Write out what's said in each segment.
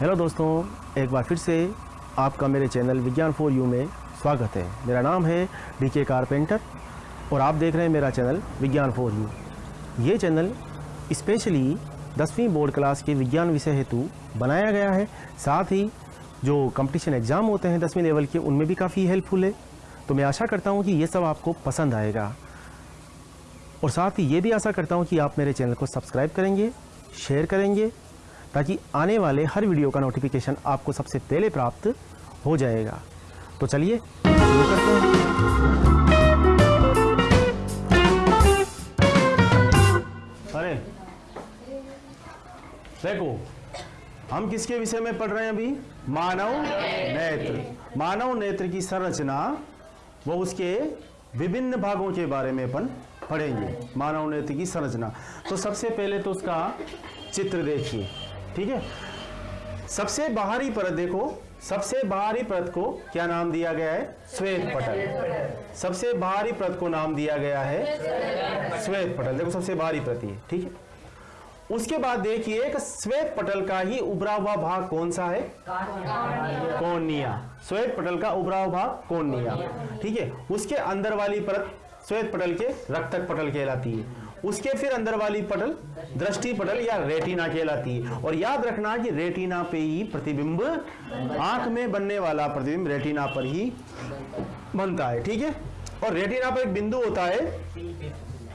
Hello दोस्तों, एक बार फिर से आपका मेरे चैनल विज्ञान फॉर यू में स्वागत है। मेरा नाम है डी के कारपेंटर और आप देख रहे हैं मेरा चैनल विज्ञान फॉर यू ये चैनल स्पेशली दसवीं बोर्ड क्लास के विज्ञान विषय हेतु बनाया गया है। साथ ही जो कंपटीशन एग्ज़ाम होते हैं दसवीं लेवल के, उनमें भी काफ़ी हेल्पफुल है। तो मैं आशा करता हूँ कि ये सब आपको पसंद आएगा। और साथ ही ये भी आशा करता हूँ कि आप मेरे चैनल को सब्सक्राइब करेंगे शेयर करेंगे ताकि आने वाले हर वीडियो का नोटिफिकेशन आपको सबसे पहले प्राप्त हो जाएगा। तो चलिए अरे, देखो, हम किसके विषय में पढ़ रहे हैं अभी? मानव नेत्र। मानव नेत्र की संरचना, वो उसके विभिन्न भागों के बारे में अपन पढ़ेंगे। मानव नेत्र की संरचना। तो सबसे पहले तो उसका चित्र देखिए। ठीक है? सबसे बाहरी परत देखो। सबसे बाहरी परत को क्या नाम दिया गया है? श्वेत पटल। सबसे बाहरी परत को नाम दिया गया है? श्वेत पटल। देखो, सबसे बाहरी परत ये, ठीक है? उसके बाद देखिए श्वेत पटल का ही उभरा हुआ भाग कौन सा है? कोनिया। श्वेत पटल का उभरा हुआ भाग कोनिया। ठीक है? उसके अंदर वाली परत श्वेत पटल के रक्तक पटल कहलाती है। उसके फिर अंदर वाली पटल, दृष्टि पटल या रेटिना कहलाती है। और याद रखना कि रेटिना पे ही प्रतिबिंब, आँख में बनने वाला प्रतिबिंब रेटिना पर ही बनता है, ठीक है? और रेटिना पर एक बिंदु होता है,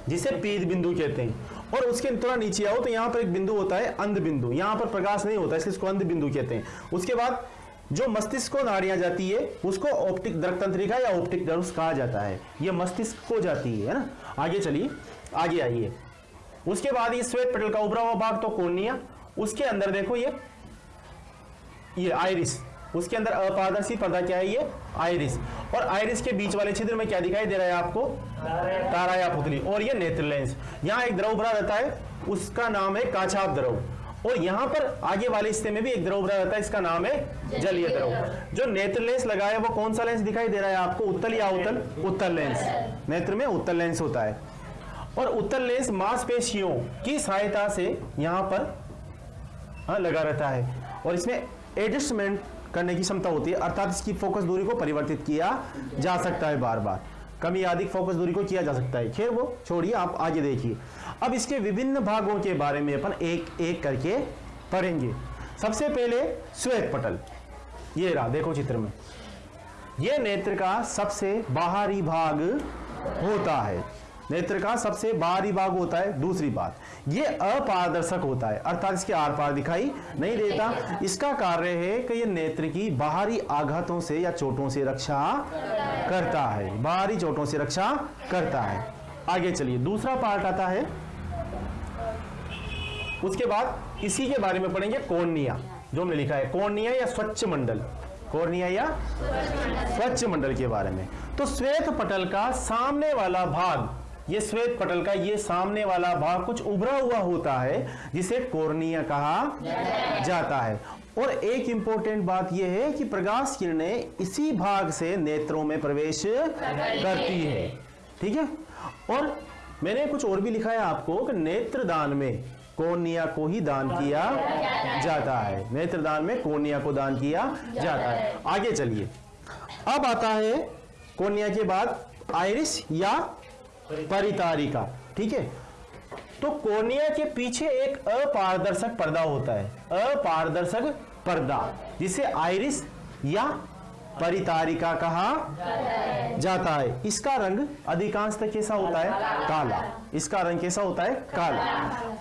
जिसे पीत बिंदु कहते हैं। और उसके थोड़ा नीचे आओ तो यहाँ पर एक बिंदु होता है, अंध बिंदु। यहाँ पर प्रकाश नहीं होता, इसलिए इसको अंध बिंदु कहते हैं। उसके बाद जो मस्तिष्क को नाड़ियाँ जाती है, उसको ऑप्टिक द्रक तंत्रिका या ऑप्टिक नर्व्स कहा जाता है। यह मस्तिष्क को जाती है ना? आगे चलिए। आगे आइए। उसके बाद ये श्वेत पटल का उभरा हुआ भाग तो कोर्निया उसके अंदर देखो ये ये आइरिस उसके अंदर अपारदर्शी पर्दा क्या है ये? आइरिस और आइरिस के बीच वाले छिद्र में क्या दिखाई दे रहा है आपको? तारा या पुतली। और ये नेत्र लेंस। यहाँ एक द्रव भरा रहता है, उसका नाम है काछाप द्रव। और यहाँ पर आगे वाले हिस्से में भी एक द्रव भरा रहता है, इसका नाम है जलीय द्रव। जो नेत्र लेंस लगा है, वो कौन सा लेंस दिखाई दे रहा है आपको? उत्तल या उत्तल उत्तल लेंस। नेत्र में उत्तल लेंस होता है। और उत्तर लेंस मांसपेशियों की सहायता से यहाँ पर हाँ, लगा रहता है। और इसमें एडजस्टमेंट करने की क्षमता होती है अर्थात इसकी फोकस दूरी को परिवर्तित किया जा सकता है बार बार कमी अधिक फोकस दूरी को किया जा सकता है। खैर वो छोड़िए आप आगे देखिए। अब इसके विभिन्न भागों के बारे में अपन एक एक करके पढ़ेंगे। सबसे पहले श्वेत पटल। ये रहा देखो चित्र में। ये नेत्र का सबसे बाहरी भाग होता है। नेत्र का सबसे बाहरी भाग होता है, दूसरी बात। ये अपारदर्शक होता है, अर्थात इसके आर पार दिखाई नहीं देता। इसका कार्य है कि ये नेत्र की बाहरी आघातों से या चोटों से रक्षा करता है। बाहरी चोटों से रक्षा करता है। आगे चलिए, दूसरा पार्ट आता है। उसके बाद इसी के बारे में पढ़ेंगे कोर्निया, जो हमने लिखा है। कोर्निया या स्वच्छ मंडल। कोर्निया या स्वच्छ मंडल के बारे में। तो श्वेत पटल का सामने वाला भाग ये श्वेत पटल का ये सामने वाला भाग कुछ उभरा हुआ होता है, जिसे कोर्निया कहा जाता है। और एक इंपॉर्टेंट बात यह है कि प्रकाश किरणें इसी भाग से नेत्रों में प्रवेश करती है। ठीक है? और मैंने कुछ और भी लिखा है आपको कि नेत्रदान में कोर्निया को ही दान किया जाता है। नेत्रदान में कोर्निया को दान किया जाता है। आगे चलिए। अब आता है कोर्निया के बाद आयरिस या परितारिका, ठीक है? तो कोर्निया के पीछे एक अपारदर्शक पर्दा होता है। अपारदर्शक पर्दा, जिसे आयरिस या परितारिका कहा जाता है। इसका रंग अधिकांशतः कैसा होता है? काला। इसका रंग कैसा होता है? काला।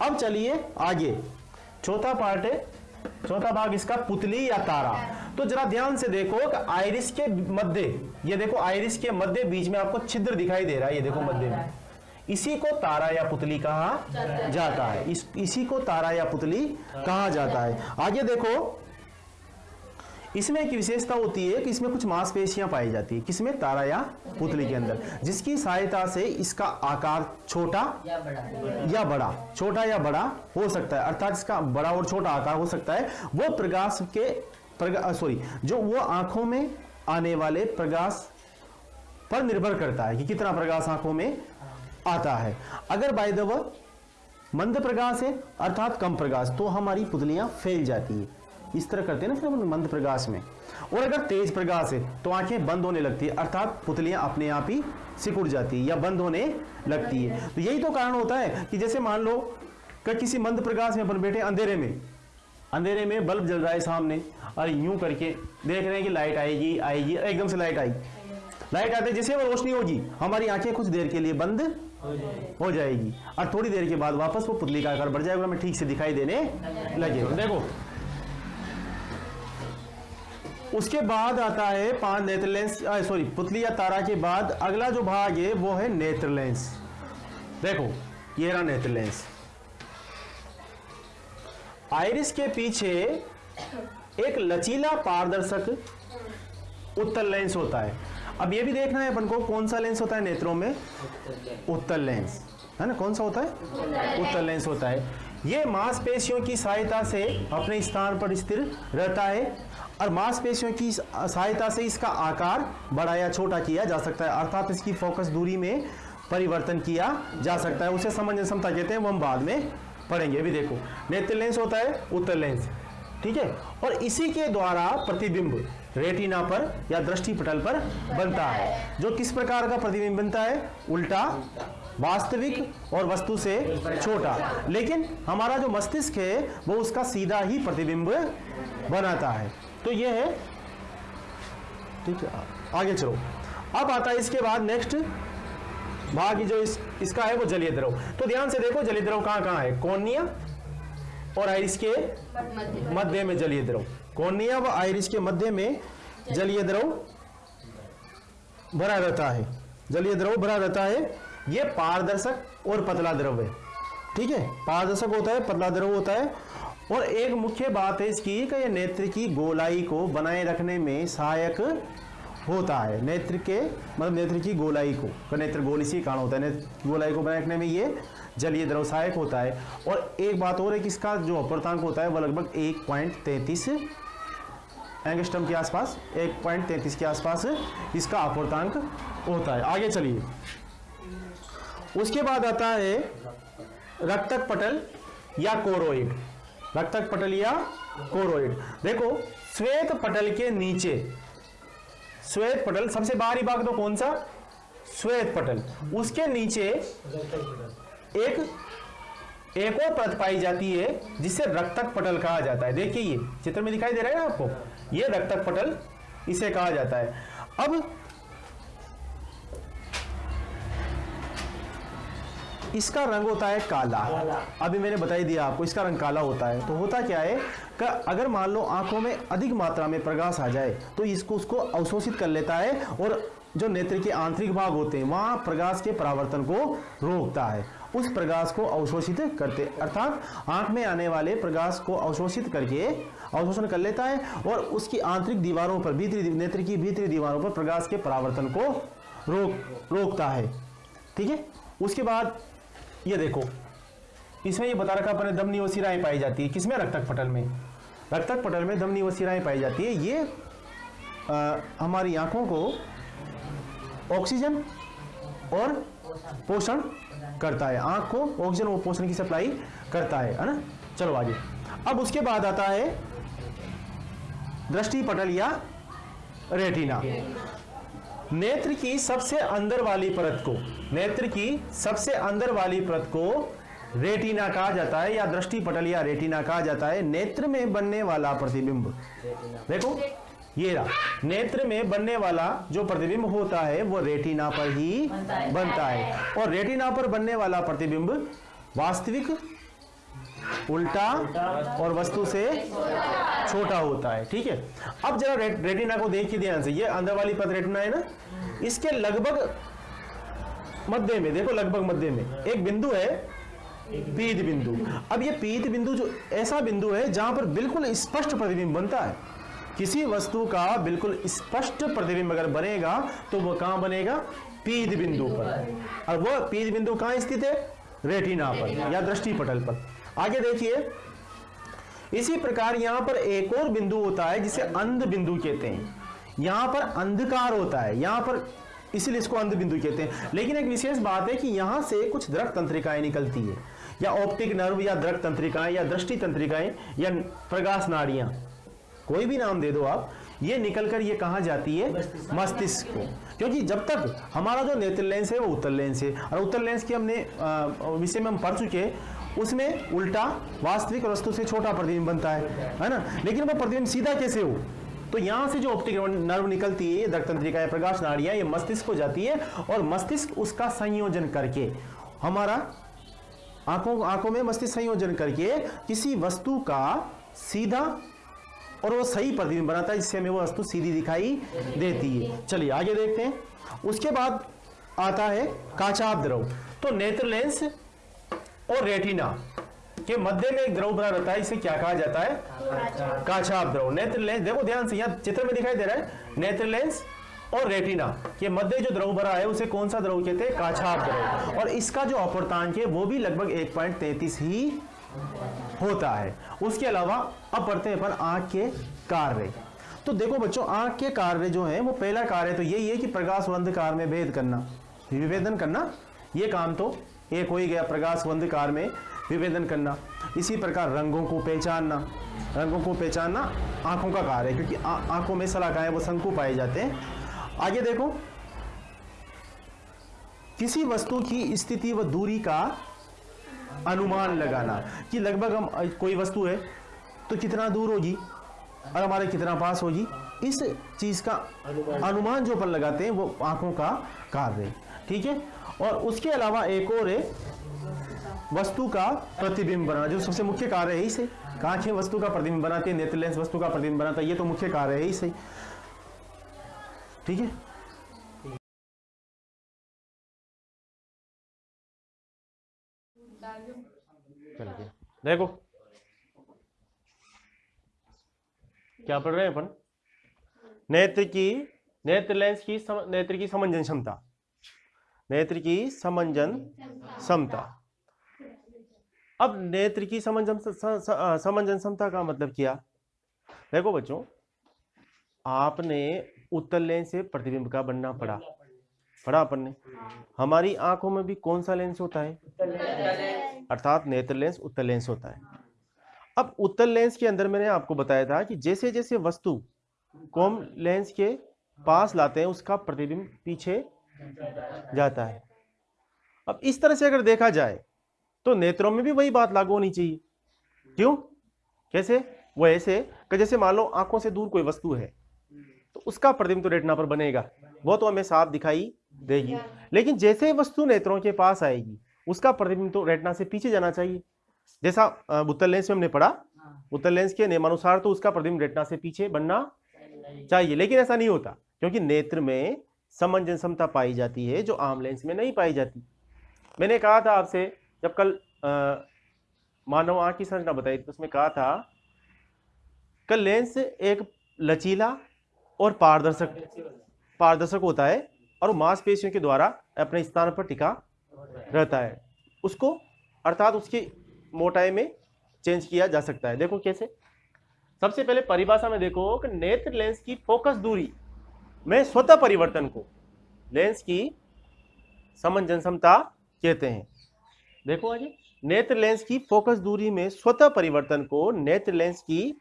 अब चलिए आगे। चौथा पार्ट है। चौथा भाग इसका पुतली या तारा। तो जरा ध्यान से देखो कि आयरिस के मध्य, ये देखो आयरिस के मध्य बीच में आपको छिद्र दिखाई दे रहा है, ये देखो मध्य में। इसी को तारा या पुतली कहा जाता है। इस, इसी को तारा या पुतली कहा जाता है। आगे देखो, इसमें एक विशेषता होती है कि इसमें कुछ मांसपेशियाँ पाई जाती है, किसमें? तारा या पुतली के अंदर। जिसकी सहायता से इसका आकार छोटा या बड़ा, छोटा या बड़ा हो सकता है, अर्थात इसका बड़ा और छोटा आकार हो सकता है। वो प्रकाश के सॉरी जो वो आँखों में आने वाले प्रकाश पर निर्भर करता है कि कितना प्रकाश आँखों में आता है। अगर बाय द मंद प्रकाश है, अर्थात कम प्रकाश तो हमारी पुतलियाँ फैल जाती है। इस तरह करते हैं ना फिर मंद प्रकाश में। और अगर तेज प्रकाश है तो आँखें बंद होने लगती है, अर्थात पुतलियाँ अपने आप ही सिकुड़ जाती है या बंद होने लगती है। तो यही तो कारण होता है कि जैसे मान लो कि किसी मंद प्रकाश में अपन बैठे अंधेरे में अंधेरे में बल्ब जल रहा है सामने, और यूँ करके देख रहे हैं कि लाइट आएगी आएगी एकदम से लाइट आई। लाइट आते जैसे वो रोशनी होगी, हमारी आँखें कुछ देर के लिए बंद हो जाएगी, और थोड़ी देर के बाद वापस वो पुतली का आकार बढ़ जाएगा हमें ठीक से दिखाई देने लगेगा देखो। उसके बाद आता है पाँच नेत्र लेंस सॉरी पुतली या तारा के बाद अगला जो भाग है, वो है नेत्र लेंस। देखो, ये रहा नेत्र लेंस। आइरिस के पीछे एक लचीला पारदर्शक उत्तल लेंस होता है। अब ये भी देखना है अपन को कौन सा लेंस होता है नेत्रों में? उत्तल लेंस। है ना? कौन सा होता है? उत्तल लेंस होता है। ये मांसपेशियों की सहायता से अपने स्थान पर स्थिर रहता है और मांसपेशियों की सहायता से इसका आकार बड़ा या छोटा किया जा सकता है। अर्थात इसकी फोकस दूरी में परिवर्तन किया जा सकता है। उसे समझ क्षमता कहते हैं। वो हम बाद में पढ़ेंगे, अभी देखो। नेत्र लेंस होता है उत्तर लेंस। ठीक है? और इसी के द्वारा प्रतिबिंब रेटिना पर या दृष्टि पटल पर बनता है। जो किस प्रकार का प्रतिबिंब बनता है? उल्टा, वास्तविक और वस्तु से छोटा। लेकिन हमारा जो मस्तिष्क है, वो उसका सीधा ही प्रतिबिंब बनाता है। तो ये है, ठीक है, आगे चलो। अब आता है इसके बाद नेक्स्ट। भाग जो इस, इसका है वो जलीय द्रव। तो ध्यान से देखो जलीय द्रव कहाँ कहाँ है? कौनिया और आइरिस के मध्य में जलीय द्रव। कौनिया व आइरिस के मध्य में जलीय द्रव भरा रहता है। जलीय द्रव भरा रहता है। यह पारदर्शक और पतला द्रव है। ठीक है? पारदर्शक होता है पतला द्रव होता है। और एक मुख्य बात है इसकी कि यह नेत्र की गोलाई को बनाए रखने में सहायक होता है। नेत्र के मतलब नेत्र की गोलाई को नेत्र गोल इसी कारण होता है। नेत्र गोलाई को बनाए रखने में ये जलीय द्रव सहायक होता है। और एक बात और है कि इसका जो अपर्तांक होता है वह लगभग एक पॉइंट तैंतीस एंगस्टम के आसपास, एक पॉइंट तैंतीस के आसपास इसका अपर्तांक होता है। आगे चलिए। उसके बाद आता है रक्तक पटल या कोरोइड। रक्तक पटल या कोरोइड। देखो, श्वेत पटल के नीचे श्वेत पटल, सबसे बाहरी भाग तो कौन सा? श्वेत पटल। उसके नीचे एक एक और परत पाई जाती है, जिसे रक्तक पटल कहा जाता है। देखिए ये चित्र में दिखाई दे रहा है ना आपको? ये रक्तक पटल इसे कहा जाता है। अब इसका रंग होता है काला। अभी मैंने बताई दिया आपको, इसका रंग काला होता है। तो होता क्या है कि अगर मान लो आँखों में अधिक मात्रा में प्रकाश आ जाए तो इसको, उसको अवशोषित कर लेता है और जो नेत्र के आंतरिक भाग होते हैं, वहाँ प्रकाश के परावर्तन को रोकता है। उस प्रकाश को अवशोषित करते, अर्थात आँख में आने वाले प्रकाश को अवशोषित करके अवशोषण कर लेता है और उसकी आंतरिक दीवारों पर, भीतरी नेत्र की भीतरी दीवारों पर प्रकाश के परावर्तन को रोक, रोकता है। ठीक है? उसके बाद ये देखो। इसमें ये बता रखा अपने दमनी वसीराएँ पाई जाती है। किसमें? रक्तक पटल में। रक्तक पटल में दमनी वसीराएँ पाई जाती है। ये आ, हमारी आँखों को ऑक्सीजन और पोषण करता है। आँख को ऑक्सीजन और पोषण की सप्लाई करता है है ना? चलो आगे। अब उसके बाद आता है दृष्टि पटल या रेटिना। नेत्र की सबसे अंदर वाली परत को नेत्र की सबसे अंदर वाली परत को रेटिना कहा जाता है या दृष्टि पटल या रेटिना कहा जाता है। नेत्र में बनने वाला प्रतिबिंब। देखो ये रहा। नेत्र में बनने वाला जो प्रतिबिंब होता है वो रेटिना पर ही। बनता है। और रेटिना पर बनने वाला प्रतिबिंब वास्तविक उल्टा और वस्तु से छोटा होता है ठीक है? अब जरा रे, रेटिना को देखिए ध्यान से ये अंदर वाली पद रेटिना है ना? इसके लगभग मध्य में देखो लगभग मध्य में एक बिंदु है पीत बिंदु। अब ये पीत बिंदु जो ऐसा बिंदु है जहाँ पर बिल्कुल स्पष्ट प्रतिबिंब बनता है। किसी वस्तु का बिल्कुल स्पष्ट प्रतिबिंब अगर बनेगा तो वह कहाँ बनेगा? पीत बिंदु पर। और वह पीत बिंदु कहाँ स्थित है? रेटिना पर या दृष्टि पटल पर। आगे देखिए। इसी प्रकार यहाँ पर एक और बिंदु होता है जिसे अंध बिंदु कहते हैं। यहाँ पर अंधकार होता है। यहाँ पर इसीलिए इसको अंध बिंदु कहते हैं। लेकिन एक विशेष बात है कि यहाँ से कुछ द्रक तंत्रिकाएँ निकलती है। या ऑप्टिक नर्व, या द्रक तंत्रिकाएँ, या दृष्टि तंत्रिकाएँ, या प्रकाश नाड़ियाँ। कोई भी नाम दे दो आप। ये निकल कर ये कहा जाती है मस्तिष्क को। क्योंकि जब तक हमारा जो नेत्र लेंस है, वो उत्तर लेंस है। और उत्तर लेंस की हमने विषय में हम पढ़ चुके हैं। उसमें उल्टा वास्तविक वस्तु से छोटा प्रतिबिंब बनता है है ना? लेकिन वो प्रतिबिंब सीधा कैसे हो? तो यहाँ से जो ऑप्टिक नर्व निकलती है दर्द तंत्रिका या प्रकाश नाड़ियाँ, ये मस्तिष्क को जाती है और मस्तिष्क उसका संयोजन करके, हमारा आँखों आँखों में मस्तिष्क संयोजन करके किसी वस्तु का सीधा और वो सही प्रतिबिंब बनाता है, जिससे हमें वो वस्तु सीधी दिखाई देती है। चलिए, आगे देखते हैं। उसके बाद आता है काचाप द्रव। तो नेत्र लेंस और रेटिना के मध्य में एक द्रव बना रहता है इसे क्या कहा जाता है? काचाप द्रव। नेत्र लेंस देखो ध्यान से यहाँ चित्र में दिखाई दे रहा है नेत्र लेंस और रेटिना के मध्य जो द्रव भरा है उसे कौन सा द्रव कहते हैं? काछाप द्रव। और इसका जो अपर्तांक है वो भी लगभग 1.33 ही होता है। उसके अलावा अब पढ़ते हैं अपन आँख के कार्य। तो देखो बच्चों आँख के कार्य जो है वो पहला कार्य तो यही है कि प्रकाश व अंधकार में भेद करना विभेदन करना ये काम तो एक हो ही गया प्रकाश अंधकार में विभेदन करना। इसी प्रकार रंगों को पहचानना। रंगों को पहचानना आँखों का कार्य है क्योंकि आँखों में सलाकाएँ वो शंकु पाए जाते हैं। आगे देखो। किसी वस्तु की स्थिति व दूरी का अनुमान लगाना कि लगभग हम कोई वस्तु है तो कितना दूर होगी और हमारे कितना पास होगी इस चीज़ का अनुमान जो अपन लगाते हैं वो आँखों का कार्य है। ठीक है? और उसके अलावा एक और है वस्तु का प्रतिबिंब बनाना जो सबसे मुख्य कार्य है इसे। आँखें वस्तु का प्रतिबिंब बनाती है नेत्र लेंस वस्तु का प्रतिबिंब बनाता है ये तो मुख्य कार्य है इसे। ठीक है? देखो। क्या पढ़ रहे हैं अपन? नेत्र की नेत्र लेंस की सम, नेत्र की समंजन क्षमता। नेत्र की समंजन समता। अब नेत्र की समंजन समंजन समता का मतलब क्या? देखो बच्चों, आपने उत्तर लेंस से प्रतिबिंब का बनना पड़ा पढ़ा अपन ने हमारी आँखों में भी कौन सा लेंस होता है? अर्थात नेत्र लेंस उत्तर लेंस होता है। अब उत्तर लेंस के अंदर मैंने आपको बताया था कि जैसे जैसे वस्तु को लेंस के पास लाते हैं, उसका प्रतिबिंब पीछे जाता है। अब इस तरह से अगर देखा जाए तो नेत्रों में भी वही बात लागू होनी चाहिए। क्यों? कैसे? वो ऐसे कि जैसे मान लो आँखों से दूर कोई वस्तु है तो उसका प्रतिबिंब तो रेटिना पर बनेगा। वो तो हमें साफ़ दिखाई देगी। लेकिन जैसे वस्तु नेत्रों के पास आएगी, उसका प्रतिबिंब तो रेटिना से पीछे जाना चाहिए। जैसा उत्तर लेंस में हमने पढ़ा उत्तर लेंस के नियमानुसार तो उसका प्रतिबिंब रेटना से पीछे बनना चाहिए। लेकिन ऐसा नहीं होता, क्योंकि नेत्र में समंजन क्षमता पाई जाती है, जो आम लेंस में नहीं पाई जाती। मैंने कहा था आपसे, जब कल मानव आँख की संरचना बताई तो उसमें कहा था, कल लेंस एक लचीला और पारदर्शक पारदर्शक होता है और मांसपेशियों के द्वारा अपने स्थान पर टिका रहता है। उसको, अर्थात उसकी मोटाई में चेंज किया जा सकता है। देखो कैसे। सबसे पहले परिभाषा में देखो कि नेत्र लेंस की फोकस दूरी में स्वतः परिवर्तन को, लेंस की समंजन क्षमता कहते हैं। देखो आगे, नेत्र लेंस की फोकस दूरी में स्वतः परिवर्तन को नेत्र लेंस की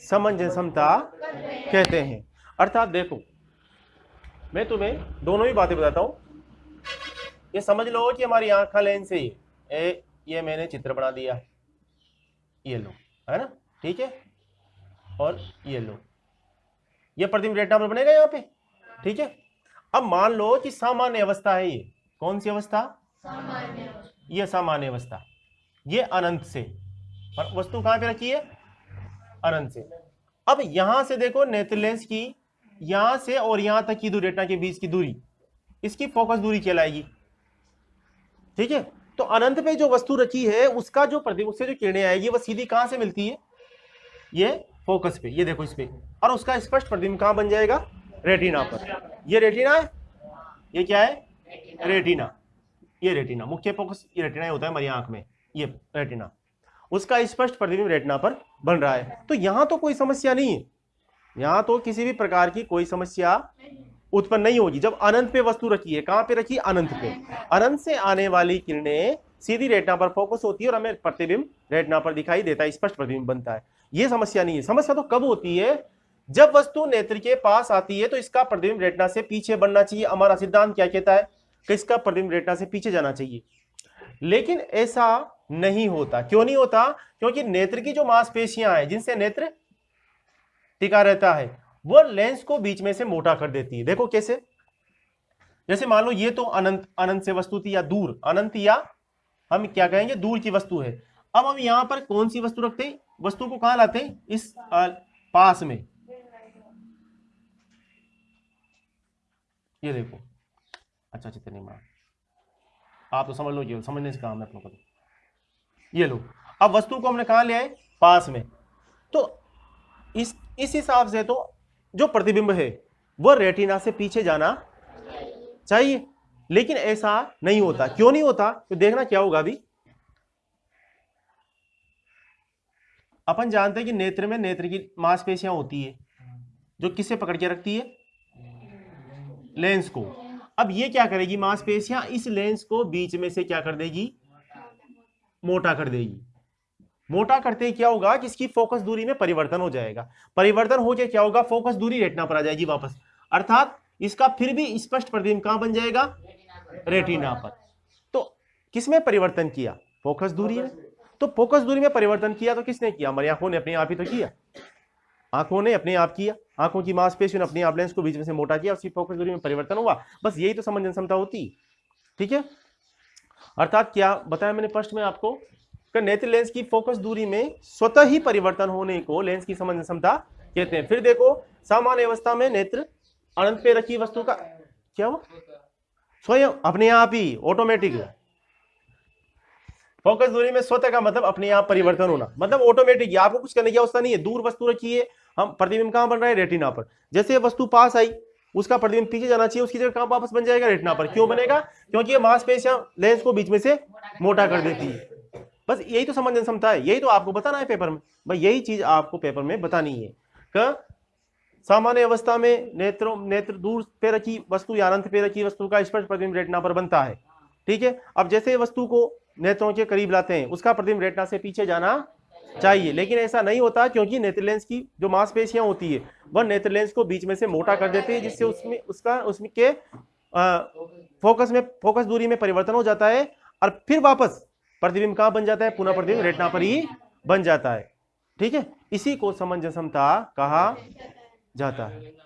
समंजन क्षमता कहते हैं। अर्थात देखो, मैं तुम्हें दोनों ही बातें बताता हूँ। ये समझ लो कि हमारी आँख लेंस है। ये ये मैंने चित्र बना दिया। ये लो, है ना? ठीक है? और ये लो। ये प्रतिबिंब रेटिना पर बनेगा यहाँ पे? ठीक है? अब मान लो कि सामान्य अवस्था है ये। कौन सी अवस्था? ये सामान्य अवस्था। ये अनंत से। और वस्तु कहाँ पे रखी है? अनंत से। अब यहाँ से देखो नेत्र लेंस की यहाँ से और यहाँ तक की दूरी रेटिना के बीच की दूरी। इसकी फोकस दूरी कहलाएगी। ठीक है? तो अनंत पे जो वस्तु रखी है उसका जो प्रतिबिंब उससे जो किरणें आएगी वह सीधी कहाँ से मिलती है? ये फोकस पे, ये देखो इस पे। और उसका स्पष्ट प्रतिबिंब कहाँ बन जाएगा? रेटिना पर। ये रेटिना है? ये क्या है? रेटिना। ये रेटिना। मुख्य फोकस ये रेटिना होता है हमारी आँख में। ये रेटिना। उसका स्पष्ट प्रतिबिंब रेटिना पर बन रहा है। तो यहाँ तो कोई समस्या नहीं है। यहाँ तो किसी भी प्रकार की कोई समस्या उत्पन्न नहीं होगी। जब अनंत पे वस्तु रखी है, कहाँ पे रखी अनंत पे। अनंत से आने वाली किरणें सीधी रेटना पर फोकस होती है और हमें प्रतिबिंब रेटना पर दिखाई देता है, स्पष्ट प्रतिबिंब बनता है। ये समस्या नहीं है। समस्या तो कब होती है? जब वस्तु नेत्र के पास आती है तो इसका प्रतिबिंब रेटना से पीछे बढ़ना चाहिए। हमारा सिद्धांत क्या कहता है कि इसका प्रतिबिंब रेटिना से पीछे जाना चाहिए। लेकिन ऐसा नहीं होता। क्यों नहीं होता? क्योंकि नेत्र की जो मांसपेशियाँ हैं, जिनसे नेत्र टिका रहता है, वो लेंस को बीच में से मोटा कर देती है। देखो कैसे। जैसे मान लो ये तो अनंत अनंत से वस्तु थी या दूर, अनंत या हम क्या कहेंगे? दूर की वस्तु है। अब हम यहाँ पर कौन सी वस्तु रखते हैं? वस्तु को कहाँ लाते हैं? इस पास में। ये देखो। अच्छा चित्र नहीं मार आप तो समझ लो ये समझने से काम है अपनों को तो। ये लो। अब वस्तु को हमने कहा लिया है पास में। तो इस इस हिसाब से तो जो प्रतिबिंब है, वो रेटिना से पीछे जाना चाहिए। लेकिन ऐसा नहीं होता। क्यों नहीं होता? तो देखना क्या होगा अभी। अपन जानते हैं कि नेत्र में नेत्र की मांसपेशियाँ होती है, जो किससे पकड़ के रखती है? लेंस को। अब ये क्या करेगी? मांसपेशियाँ इस लेंस को बीच में से क्या कर देगी? मोटा कर देगी। मोटा करते ही क्या होगा? कि इसकी फोकस दूरी में परिवर्तन हो जाएगा। परिवर्तन हो जाए क्या होगा? फोकस दूरी रेटना पर आ जाएगी वापस। अर्थात इसका फिर भी स्पष्ट प्रतिबिंब कहाँ बन जाएगा? रेटिना पर। तो किसमें परिवर्तन किया? फोकस दूरी में। तो फोकस दूरी में परिवर्तन किया तो किसने किया? हमारी आँखों ने अपने आप ही तो किया। आँखों ने अपने आप किया। आँखों की मांसपेशियों ने अपने आप लेंस को बीच में से मोटा किया, उसकी फोकस दूरी में परिवर्तन हुआ। बस यही तो समझन क्षमता होती। ठीक है? अर्थात क्या? बताया मैंने प्रश्न में आपको नेत्र लेंस की फोकस दूरी में स्वतः ही परिवर्तन होने को लेंस की समझन क्षमता कहते हैं। फिर देखो, सामान्य अवस्था में नेत्र अनंत पे रखी वस्तु का क्या हुआ? स्वयं अपने आप ही ऑटोमेटिक फोकस दूरी में स्वतः का मतलब अपने आप परिवर्तन होना। मतलब ऑटोमेटिक आपको कुछ करने की अवस्था नहीं है। दूर वस्तु रखी है। हम प्रतिबिंब कहाँ बन रहा है? रेटिना पर। जैसे वस्तु पास आई, उसका प्रतिबिंब पीछे जाना चाहिए, उसकी जगह कहाँ वापस बन जाएगा? रेटिना पर। क्यों बनेगा? क्योंकि ये मांसपेशियाँ लेंस को बीच में से मोटा कर देती है। बस यही तो समझने क्षमता है। यही तो आपको बताना है पेपर में। भाई यही चीज़ आपको पेपर में बतानी है। कि, सामान्य अवस्था में नेत्रों, नेत्र दूर पे रखी वस्तु या अनंत पे रखी वस्तु का स्पष्ट प्रतिबिंब रेटिना पर बनता है। ठीक है? अब जैसे वस्तु को नेत्रों के करीब लाते हैं। उसका प्रतिबिंब रेटना से पीछे जाना चाहिए। लेकिन ऐसा नहीं होता क्योंकि नेत्र लेंस की जो मांसपेशियाँ होती है वह नेत्र लेंस को बीच में से मोटा कर देती है जिससे उसमें उसका उसमें के आ, फोकस में फोकस दूरी में परिवर्तन हो जाता है और फिर वापस प्रतिबिंब कहाँ बन जाता है? पुनः प्रतिबिंब रेटना पर ही बन जाता है। ठीक है? इसी को समंजसमता कहा जाता है।